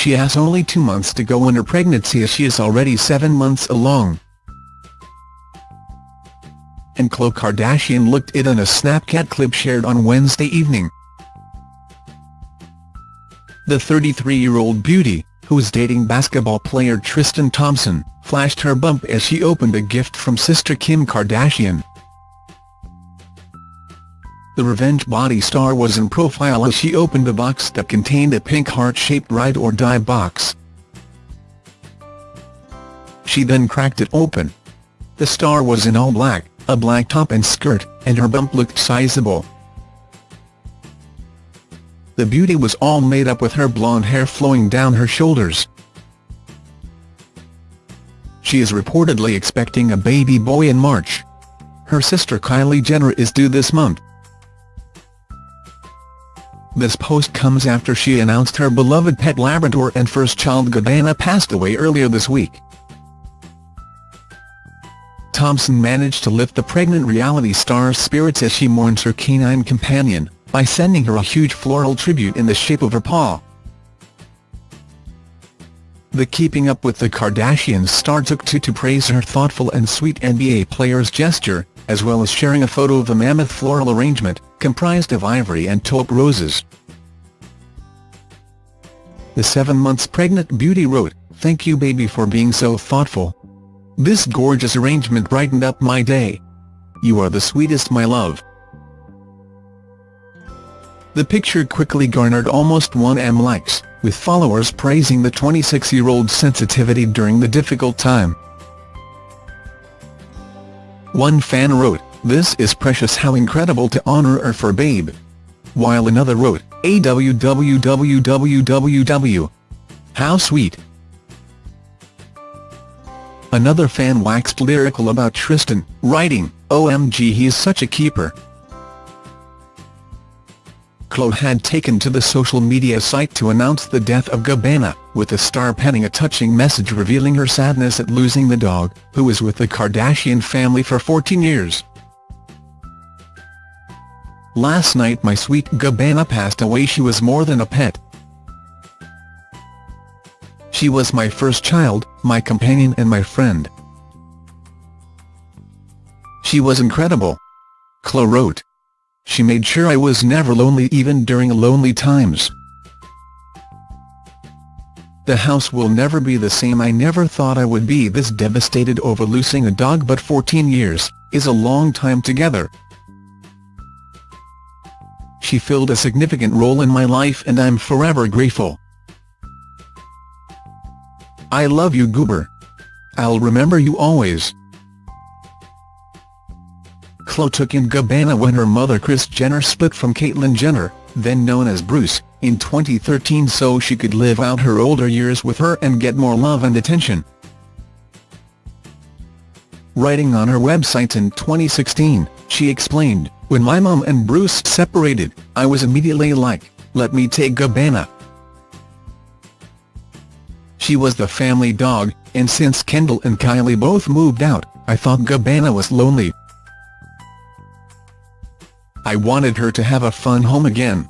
She has only two months to go in her pregnancy as she is already seven months along. And Khloe Kardashian looked it in a Snapchat clip shared on Wednesday evening. The 33-year-old beauty, who is dating basketball player Tristan Thompson, flashed her bump as she opened a gift from sister Kim Kardashian. The Revenge Body star was in profile as she opened a box that contained a pink heart-shaped ride or die box. She then cracked it open. The star was in all black, a black top and skirt, and her bump looked sizable. The beauty was all made up with her blonde hair flowing down her shoulders. She is reportedly expecting a baby boy in March. Her sister Kylie Jenner is due this month. This post comes after she announced her beloved pet Labrador and first child Gabbana passed away earlier this week. Thompson managed to lift the pregnant reality star's spirits as she mourns her canine companion, by sending her a huge floral tribute in the shape of her paw. The Keeping Up with the Kardashians star took to to praise her thoughtful and sweet NBA player's gesture, as well as sharing a photo of the mammoth floral arrangement, comprised of ivory and taupe roses. The seven months pregnant beauty wrote, Thank you baby for being so thoughtful. This gorgeous arrangement brightened up my day. You are the sweetest my love. The picture quickly garnered almost 1M likes, with followers praising the 26-year-old's sensitivity during the difficult time. One fan wrote, this is precious how incredible to honor her for babe. While another wrote, AWWWWW. How sweet. Another fan waxed lyrical about Tristan, writing, OMG he is such a keeper. Khloe had taken to the social media site to announce the death of Gabbana, with the star penning a touching message revealing her sadness at losing the dog, who was with the Kardashian family for 14 years. Last night my sweet Gabbana passed away she was more than a pet. She was my first child, my companion and my friend. She was incredible. Khloe wrote. She made sure I was never lonely even during lonely times. The house will never be the same I never thought I would be this devastated over losing a dog but 14 years, is a long time together. She filled a significant role in my life and I'm forever grateful. I love you Goober. I'll remember you always. Khloe took in Gabbana when her mother Kris Jenner split from Caitlyn Jenner, then known as Bruce, in 2013 so she could live out her older years with her and get more love and attention. Writing on her website in 2016, she explained, When my mom and Bruce separated, I was immediately like, let me take Gabbana. She was the family dog, and since Kendall and Kylie both moved out, I thought Gabbana was lonely, I wanted her to have a fun home again.